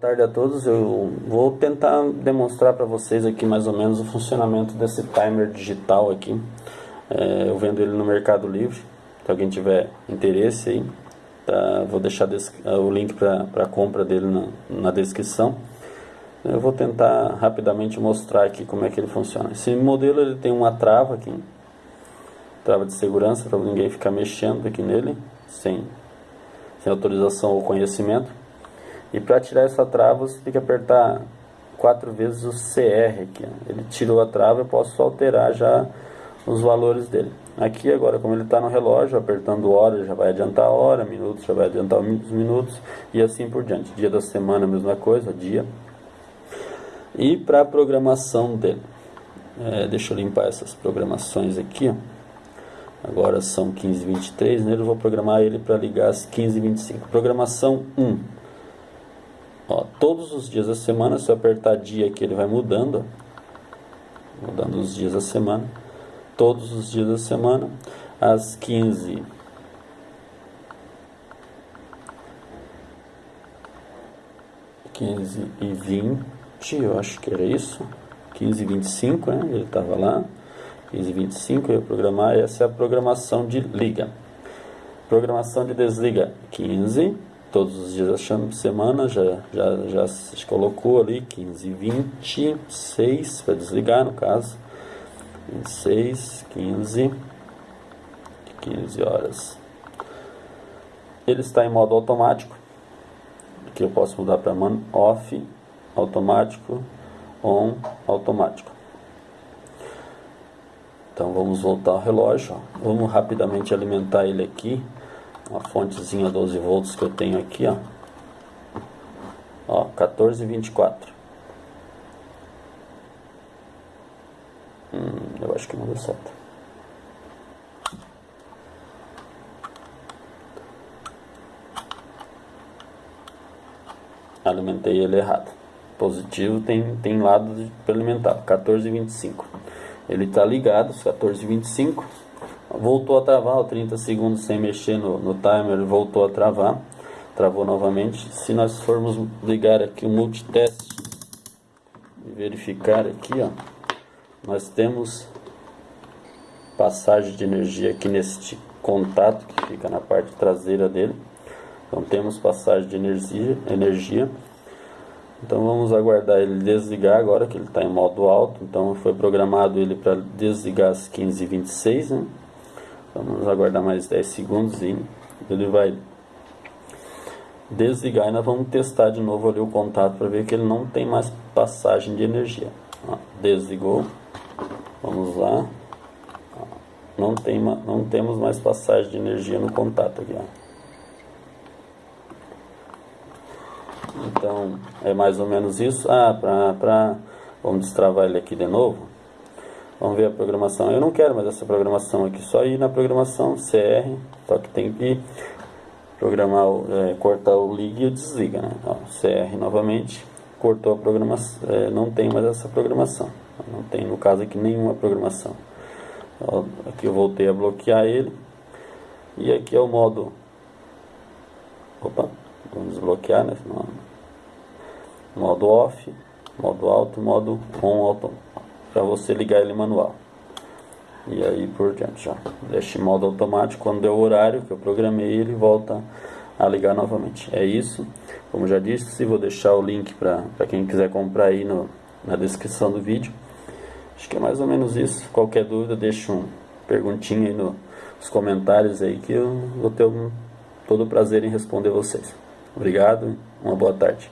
Boa tarde a todos, eu vou tentar demonstrar para vocês aqui mais ou menos o funcionamento desse timer digital aqui. É, eu vendo ele no Mercado Livre, se alguém tiver interesse aí, tá, vou deixar o link para a compra dele na, na, descrição. Eu vou tentar rapidamente mostrar aqui como é que ele funciona. Esse modelo ele tem uma trava aqui, trava de segurança para ninguém ficar mexendo aqui nele, sem, sem autorização ou conhecimento. E para tirar essa trava você tem que apertar quatro vezes o CR aqui. Ele tirou a trava, eu posso alterar já os valores dele. Aqui agora, como ele está no relógio, apertando hora já vai adiantar a hora, minutos já vai adiantar os minutos e assim por diante. Dia da semana, mesma coisa, dia. E para a programação dele, é, deixa eu limpar essas programações aqui. Ó. Agora são 15h23, nele eu vou programar ele para ligar às 15h25. Programação 1. Ó, todos os dias da semana, se eu apertar dia aqui, ele vai mudando. Mudando os dias da semana. Todos os dias da semana, às 15 15 e 20, eu acho que era isso. 15 e 25, né? Ele estava lá. 15 e 25, eu ia programar. Essa é a programação de liga. Programação de desliga, 15 todos os dias achando semana, já, já, já se colocou ali 15, 26 para desligar no caso, 26, 15, 15 horas. Ele está em modo automático, que eu posso mudar para man off, automático, on, automático. Então vamos voltar ao relógio, ó. vamos rapidamente alimentar ele aqui uma fontezinha 12 volts que eu tenho aqui, ó. Ó, 1424. Hum, eu acho que não deu certo. Alimentei ele errado. Positivo tem, tem lado para alimentar, 1425. Ele está ligado, 1425 voltou a travar, 30 segundos sem mexer no, no timer, voltou a travar, travou novamente. Se nós formos ligar aqui o multitest e verificar aqui, ó, nós temos passagem de energia aqui neste contato que fica na parte traseira dele. Então temos passagem de energia, energia. Então vamos aguardar ele desligar agora que ele está em modo alto. Então foi programado ele para desligar às 15h26, né? Vamos aguardar mais 10 segundos e ele vai desligar e nós vamos testar de novo ali o contato para ver que ele não tem mais passagem de energia. Desligou. Vamos lá. Não, tem, não temos mais passagem de energia no contato aqui. Ó. Então, é mais ou menos isso. Ah, para... Vamos destravar ele aqui de novo. Vamos ver a programação. Eu não quero mais essa programação aqui, só ir na programação CR, só que tem que programar, é, cortar o liga e o desliga, né? Ó, CR novamente, cortou a programação, é, não tem mais essa programação, não tem no caso aqui nenhuma programação. Ó, aqui eu voltei a bloquear ele, e aqui é o modo, opa, vamos desbloquear, né? Modo off, modo alto, modo on automático para você ligar ele manual. E aí por diante já. Deixa em modo automático, quando der o horário que eu programei, ele volta a ligar novamente. É isso. Como já disse, vou deixar o link para quem quiser comprar aí no, na descrição do vídeo. Acho que é mais ou menos isso. Qualquer dúvida, deixa um perguntinha aí no, nos comentários aí que eu vou ter um, todo o prazer em responder vocês. Obrigado, uma boa tarde.